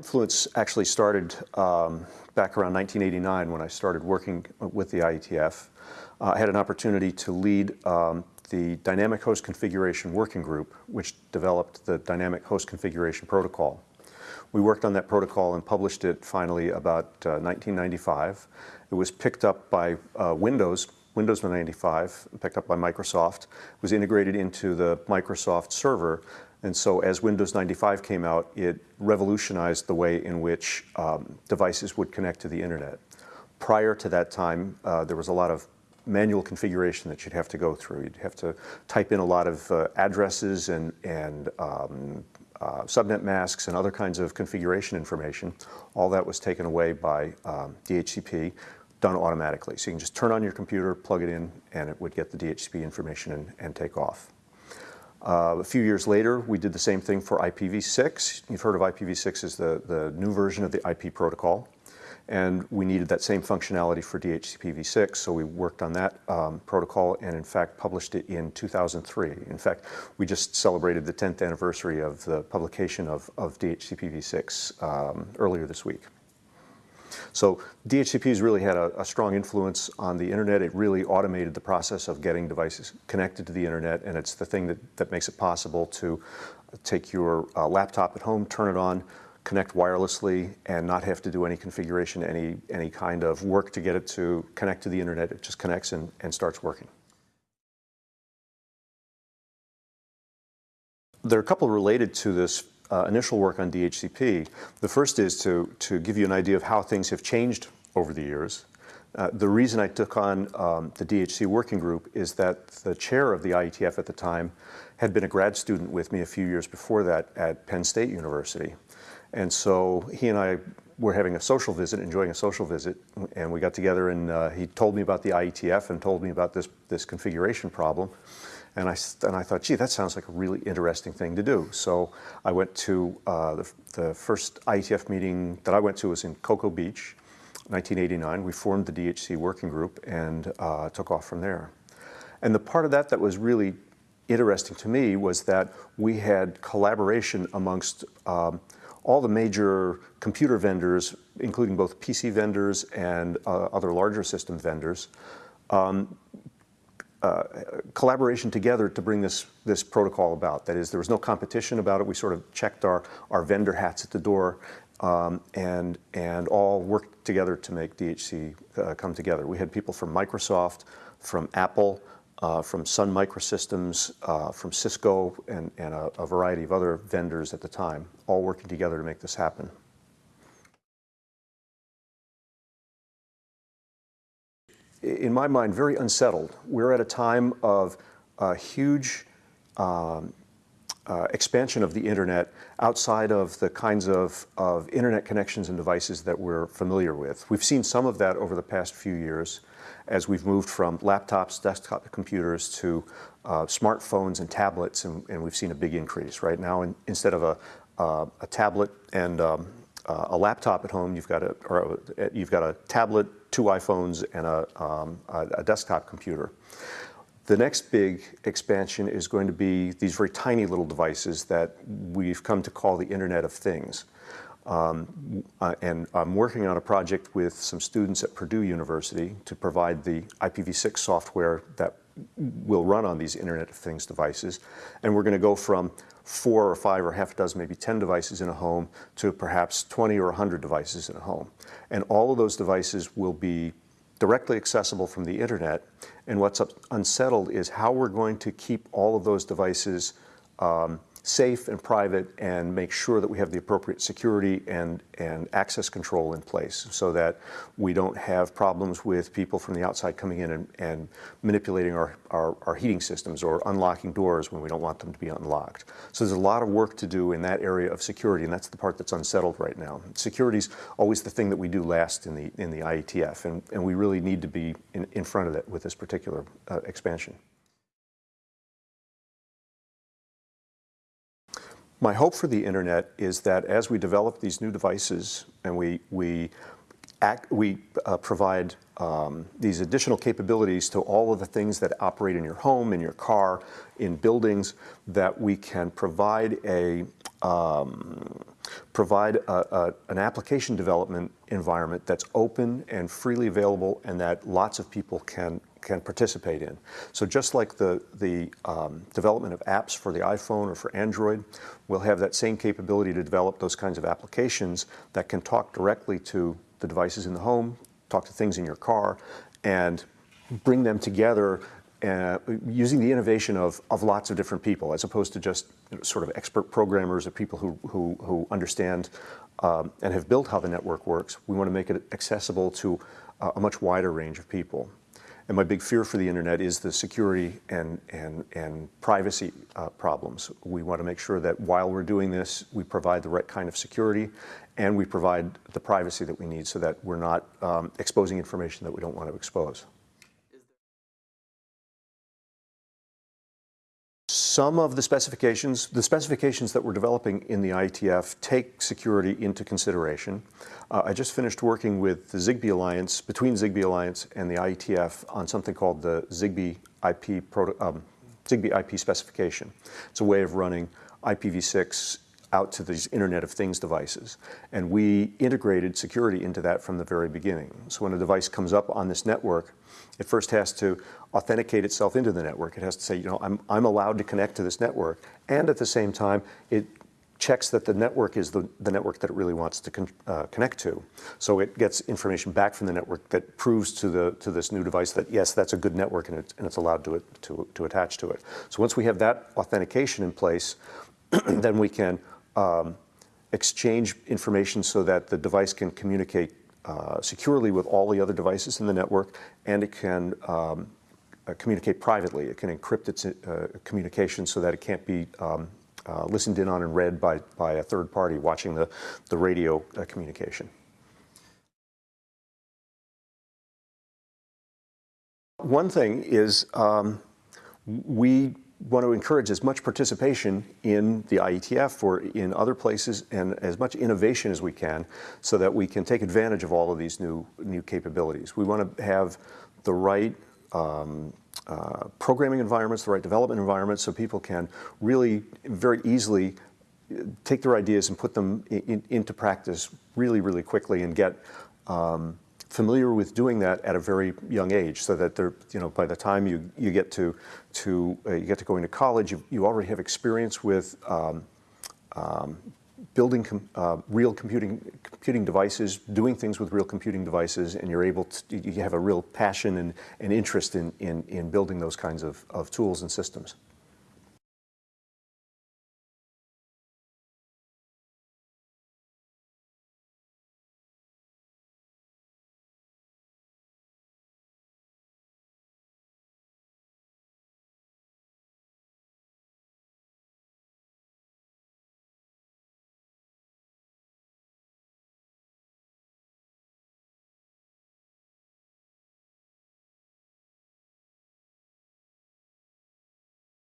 Influence actually started um, back around 1989 when I started working with the IETF. Uh, I had an opportunity to lead um, the Dynamic Host Configuration Working Group, which developed the Dynamic Host Configuration Protocol. We worked on that protocol and published it finally about uh, 1995. It was picked up by uh, Windows, Windows 95, picked up by Microsoft, was integrated into the Microsoft server. And so as Windows 95 came out, it revolutionized the way in which um, devices would connect to the internet. Prior to that time, uh, there was a lot of manual configuration that you'd have to go through. You'd have to type in a lot of uh, addresses and, and um, uh, subnet masks and other kinds of configuration information. All that was taken away by um, DHCP, done automatically. So you can just turn on your computer, plug it in, and it would get the DHCP information and, and take off. Uh, a few years later, we did the same thing for IPv6. You've heard of IPv6 as the, the new version of the IP protocol and we needed that same functionality for DHCP-v6, so we worked on that um, protocol and in fact published it in 2003. In fact, we just celebrated the 10th anniversary of the publication of, of DHCP-v6 um, earlier this week. So DHCP has really had a, a, strong influence on the internet. It really automated the process of getting devices connected to the internet, and it's the thing that, that makes it possible to take your uh, laptop at home, turn it on, connect wirelessly and not have to do any configuration, any, any kind of work to get it to connect to the internet. It just connects and, and starts working. There are a couple related to this uh, initial work on DHCP. The first is to, to give you an idea of how things have changed over the years. Uh, the reason I took on um, the DHC working group is that the chair of the IETF at the time had been a grad student with me a few years before that at Penn State University. And so he and I were having a social visit, enjoying a social visit, and we got together and uh, he told me about the IETF and told me about this, this configuration problem. And I, and I thought, gee, that sounds like a really interesting thing to do. So I went to uh, the, the first IETF meeting that I went to was in Cocoa Beach, 1989. We formed the DHC working group and uh, took off from there. And the part of that that was really interesting to me was that we had collaboration amongst um, all the major computer vendors, including both PC vendors and uh, other larger system vendors, um, uh, collaboration together to bring this, this protocol about. That is, there was no competition about it. We sort of checked our, our vendor hats at the door um, and, and all worked together to make DHC uh, come together. We had people from Microsoft, from Apple, uh, from Sun Microsystems, uh, from Cisco, and, and a, a, variety of other vendors at the time, all working together to make this happen. In my mind, very unsettled. We're at a time of a huge um, uh, expansion of the internet outside of the kinds of, of internet connections and devices that we're familiar with. We've seen some of that over the past few years as we've moved from laptops, desktop computers to uh, smartphones and tablets, and, and, we've seen a big increase. Right now, in, instead of a, uh, a tablet and um, uh, a laptop at home, you've got a, or a, you've got a tablet, two iPhones, and a, um, a desktop computer. The next big expansion is going to be these very tiny little devices that we've come to call the Internet of Things. Um, uh, and I'm working on a project with some students at Purdue University to provide the IPv6 software that will run on these Internet of Things devices. And we're going to go from four or five or half a dozen, maybe 10 devices in a home to perhaps 20 or 100 devices in a home. And all of those devices will be directly accessible from the internet. And what's unsettled is how we're going to keep all of those devices um, safe and private and make sure that we have the appropriate security and, and access control in place so that we don't have problems with people from the outside coming in and, and manipulating our, our, our, heating systems or unlocking doors when we don't want them to be unlocked. So there's a lot of work to do in that area of security and that's the part that's unsettled right now. Security is always the thing that we do last in the, in the IETF and, and we really need to be in, in front of it with this particular uh, expansion. My hope for the internet is that as we develop these new devices and we, we, act, we uh, provide um, these additional capabilities to all of the things that operate in your home, in your car, in buildings, that we can provide a, um, provide a, a, an application development environment that's open and freely available and that lots of people can can participate in. So just like the, the um, development of apps for the iPhone or for Android, we'll have that same capability to develop those kinds of applications that can talk directly to the devices in the home, talk to things in your car, and bring them together uh, using the innovation of, of lots of different people, as opposed to just you know, sort of expert programmers or people who, who, who understand um, and have built how the network works. We want to make it accessible to uh, a much wider range of people. And my big fear for the internet is the security and, and, and privacy uh, problems. We want to make sure that while we're doing this, we provide the right kind of security and we provide the privacy that we need so that we're not um, exposing information that we don't want to expose. Some of the specifications, the specifications that we're developing in the IETF take security into consideration. Uh, I just finished working with the Zigbee Alliance, between Zigbee Alliance and the IETF on something called the Zigbee IP, proto, um, Zigbee IP specification. It's a way of running IPv6 out to these Internet of Things devices. And we integrated security into that from the very beginning. So when a device comes up on this network, it first has to authenticate itself into the network. It has to say, you know, I'm, I'm allowed to connect to this network. And at the same time, it checks that the network is the, the network that it really wants to con uh, connect to. So it gets information back from the network that proves to, the, to this new device that, yes, that's a good network and, it, and it's allowed to, it, to, to attach to it. So once we have that authentication in place, then we can um, exchange information so that the device can communicate uh, securely with all the other devices in the network, and it can um, uh, communicate privately. It can encrypt its uh, communication so that it can't be um, uh, listened in on and read by, by a third party watching the, the radio uh, communication. One thing is um, we want to encourage as much participation in the IETF or in other places and as much innovation as we can so that we can take advantage of all of these new, new capabilities. We want to have the right um, uh, programming environments, the right development environments so people can really very easily take their ideas and put them in, into practice really, really quickly and get um, familiar with doing that at a very young age so that they're, you know, by the time you, you get to, to uh, you get to going to college, you, you already have experience with um, um, building com uh, real computing, computing devices, doing things with real computing devices, and you're able to, you have a real passion and, and interest in, in, in building those kinds of, of tools and systems.